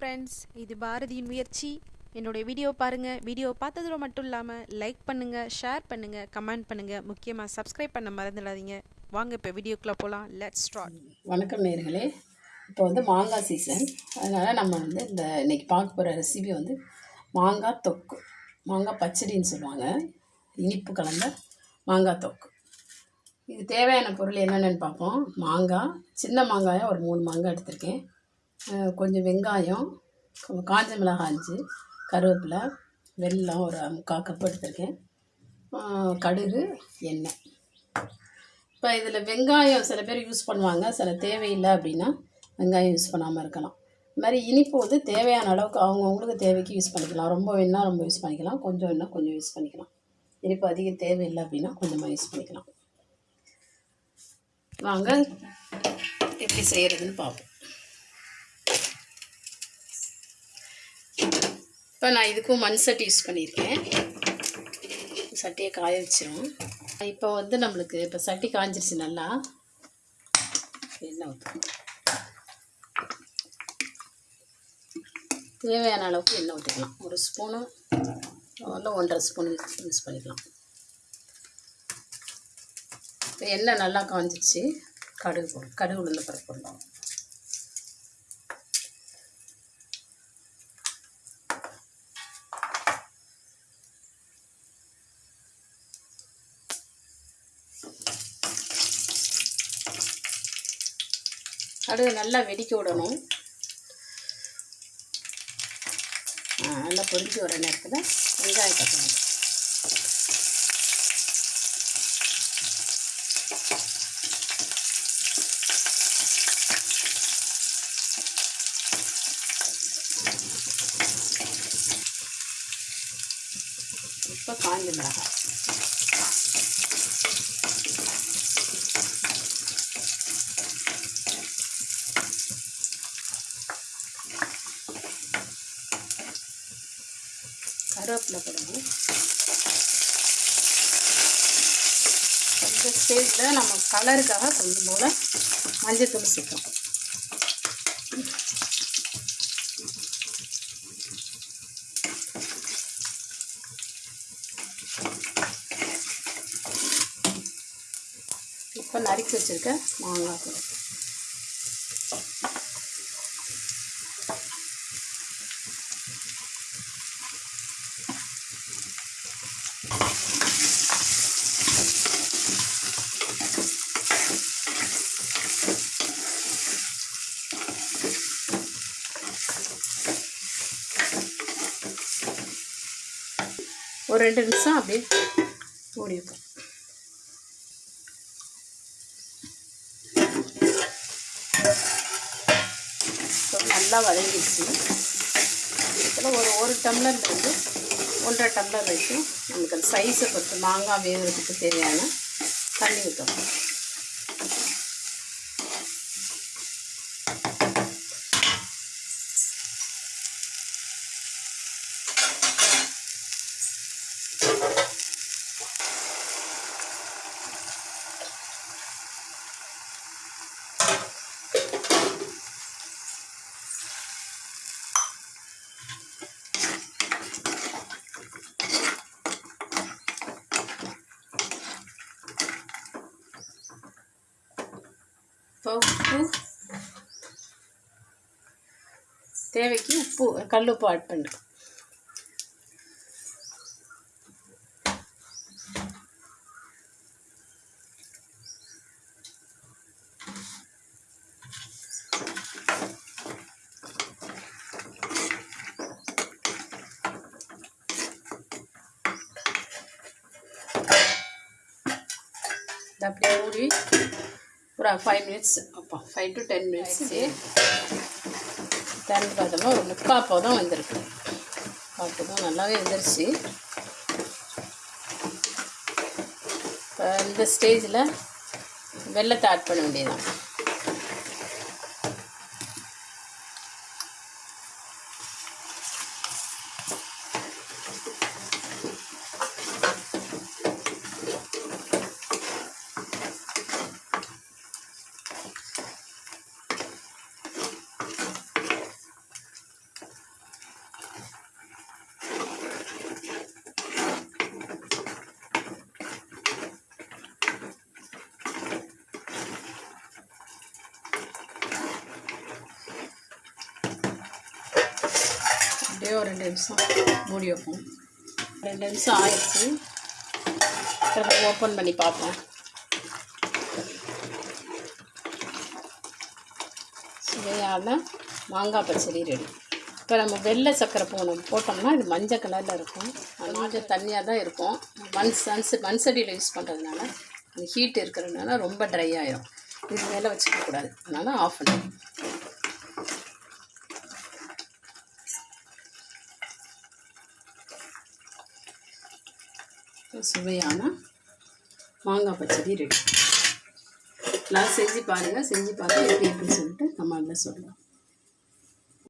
Friends இது பாரதியின் முயற்சி. என்னுடைய வீடியோ பாருங்கள் வீடியோ பார்த்ததோட மட்டும் இல்லாமல் லைக் பண்ணுங்கள் ஷேர் பண்ணுங்கள் கமெண்ட் பண்ணுங்கள் முக்கியமாக சப்ஸ்கிரைப் பண்ண மறந்துடாதீங்க. வாங்க இப்போ வீடியோக்குள்ளே போகலாம் லெட்ஸ் ஸ்டார்ட் வணக்கம் நேர்களே இப்போ வந்து மாங்காய் சீசன் அதனால் நம்ம வந்து இந்த இன்றைக்கி பார்க்க போகிற ரெசிபி வந்து மாங்காய் தொக்கு. மாங்காய் பச்சடின்னு சொல்லுவாங்க. இனிப்பு கலந்த மாங்காய் தொக்கு. இது தேவையான பொருள் என்னென்னு பார்ப்போம். மாங்காய் சின்ன மாங்காயை ஒரு மூணு மாங்காய் எடுத்திருக்கேன். கொஞ்சம் வெங்காயம் காஞ்ச மிளகாய் அஞ்சு கருவேப்பிலை வெல்லம் ஒரு முக்கால் கப் எடுத்திருக்கேன். கடுகு எண்ணெய். இப்போ இதில் வெங்காயம் சில பேர் யூஸ் பண்ணுவாங்க. சில தேவையில்லை அப்படின்னா வெங்காயம் யூஸ் பண்ணாமல் இருக்கலாம். இது மாதிரி இனிப்பு வந்து தேவையான அளவுக்கு அவங்கவுங்களுக்கு தேவைக்கு யூஸ் பண்ணிக்கலாம். ரொம்ப வேணால் ரொம்ப யூஸ் பண்ணிக்கலாம். கொஞ்சம் வேணால் கொஞ்சம் யூஸ் பண்ணிக்கலாம். இனிப்பு அதிகம் தேவையில்லை அப்படின்னா கொஞ்சமாக யூஸ் பண்ணிக்கலாம். வாங்க எப்படி செய்கிறதுன்னு பார்ப்போம். இப்போ நான் இதுக்கும் மண் சட்டி யூஸ் பண்ணியிருக்கேன். சட்டியை காய வச்சிரும் இப்போ வந்து நம்மளுக்கு இப்போ சட்டி காஞ்சிருச்சு நல்லா. எண்ணெய் ஊற்றணும் தேவையான அளவுக்கு எண்ணெய் ஊற்றிக்கலாம் ஒரு ஸ்பூனு இல்லை ஒன்றரை ஸ்பூன் யூஸ் பண்ணிக்கலாம். இப்போ எண்ணெய் நல்லா காஞ்சிருச்சு. கடுகு போடும் கடுகு உளுந்த பருப்பு போடலாம் கடுகு நல்லா வெடிக்க விடணும். நல்லா பொறிஞ்சு வர நேரத்தில் வெங்காயத்தை போடணும் இப்போ காஞ்ச மிளகாய். கருவேப்பிலை போடணும் இந்த ஸ்டேஜில் நம்ம கலருக்காக கொஞ்சம் போல் மஞ்சத்தூள் சேர்க்கணும் இப்போ நறுக்கி வச்சுருக்க மாங்காய் கொடுக்கும் ஒரு ரெண்டு நிமிஷம் அப்படியே மூடி வைப்போம் நல்லா வதங்கிடுச்சு. இதில் ஒரு ஒரு வந்து ஒன்றரை டம்ளர் வரைக்கும் நமக்கு அந்த சைஸை பொறுத்து மாங்காய் வேகிறதுக்கு தேவையான தண்ணி ஊற்றணும். பருப்பு தேவைக்கு உப்பு கல் உப்பு ஆட் பண்ணிருக்கோம் அப்படியே ஊறி ஒரு ஃபைவ் மினிட்ஸ் அப்போ ஃபைவ் டு டென் மினிட்ஸ் திறந்து பார்த்தோம்னா ஒரு முக்கால் போதும் வந்திருக்கு. முக்கால் போதும் நல்லாவே வந்துருச்சு. இப்போ இந்த ஸ்டேஜில் வெள்ளத்தை ஆட் பண்ண வேண்டியதுதான். அப்படியே ஒரு ரெண்டு நிமிஷம் மூடி வைப்போம். ரெண்டு நிமிஷம் ஆயிடுச்சு. திரும்ப ஓப்பன் பண்ணி பார்ப்போம். சுவையான மாங்காய் பச்சடி ரெடி இப்போ நம்ம வெள்ளை சக்கரை போகணும் போட்டோம்னா இது மஞ்சள் கலரில் இருக்கும். கொஞ்சம் தண்ணியாக தான் இருக்கும். மண் சன்ஸ் மண்சடியில் யூஸ் பண்ணுறதுனால அந்த ஹீட் இருக்கிறதுனால ரொம்ப ட்ரை ஆகிடும் இது மேலே வச்சுக்கக்கூடாது அதனால் ஆஃப் பண்ணி சுவையான மாங்காய் பச்சடி ரெடி எல்லாம் செஞ்சு பாருங்கள் செஞ்சு பார்த்து எப்படி இருக்குன்னு சொல்லிட்டு நம்மளில் சொல்லலாம்